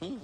うん。